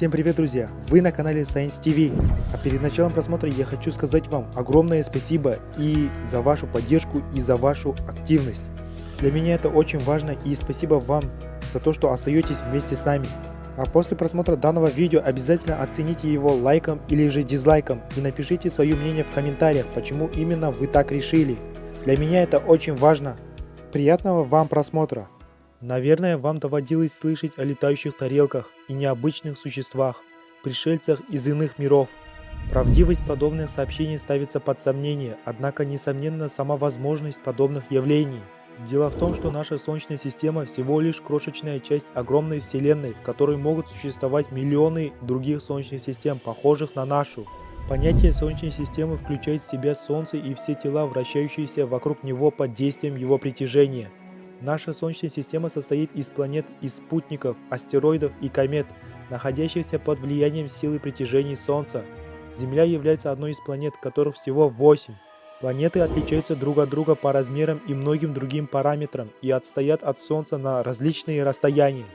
Всем привет, друзья! Вы на канале Science TV. А перед началом просмотра я хочу сказать вам огромное спасибо и за вашу поддержку, и за вашу активность. Для меня это очень важно и спасибо вам за то, что остаетесь вместе с нами. А после просмотра данного видео обязательно оцените его лайком или же дизлайком и напишите свое мнение в комментариях, почему именно вы так решили. Для меня это очень важно. Приятного вам просмотра! Наверное, вам доводилось слышать о летающих тарелках и необычных существах, пришельцах из иных миров. Правдивость подобных сообщений ставится под сомнение, однако несомненно сама возможность подобных явлений. Дело в том, что наша Солнечная система всего лишь крошечная часть огромной Вселенной, в которой могут существовать миллионы других Солнечных систем, похожих на нашу. Понятие Солнечной системы включает в себя Солнце и все тела, вращающиеся вокруг него под действием его притяжения – Наша Солнечная система состоит из планет и спутников, астероидов и комет, находящихся под влиянием силы притяжения Солнца. Земля является одной из планет, которых всего 8. Планеты отличаются друг от друга по размерам и многим другим параметрам и отстоят от Солнца на различные расстояния.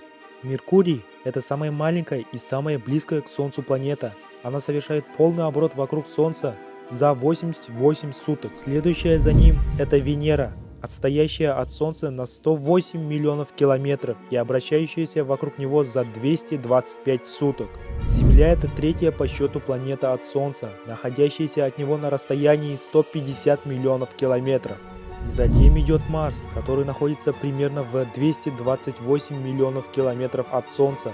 Меркурий – это самая маленькая и самая близкая к Солнцу планета. Она совершает полный оборот вокруг Солнца за 88 суток. Следующая за ним – это Венера – отстоящая от Солнца на 108 миллионов километров и обращающаяся вокруг него за 225 суток. Земля – это третья по счету планета от Солнца, находящаяся от него на расстоянии 150 миллионов километров. Затем идет Марс, который находится примерно в 228 миллионов километров от Солнца,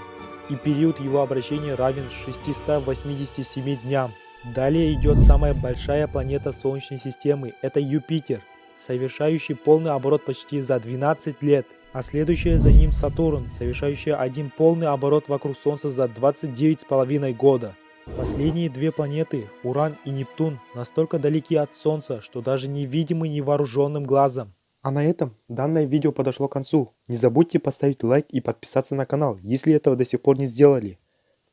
и период его обращения равен 687 дням. Далее идет самая большая планета Солнечной системы – это Юпитер, совершающий полный оборот почти за 12 лет, а следующая за ним Сатурн, совершающий один полный оборот вокруг Солнца за 29,5 года. Последние две планеты, Уран и Нептун, настолько далеки от Солнца, что даже невидимы невооруженным глазом. А на этом данное видео подошло к концу. Не забудьте поставить лайк и подписаться на канал, если этого до сих пор не сделали.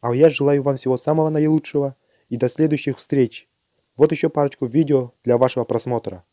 А я желаю вам всего самого наилучшего и до следующих встреч. Вот еще парочку видео для вашего просмотра.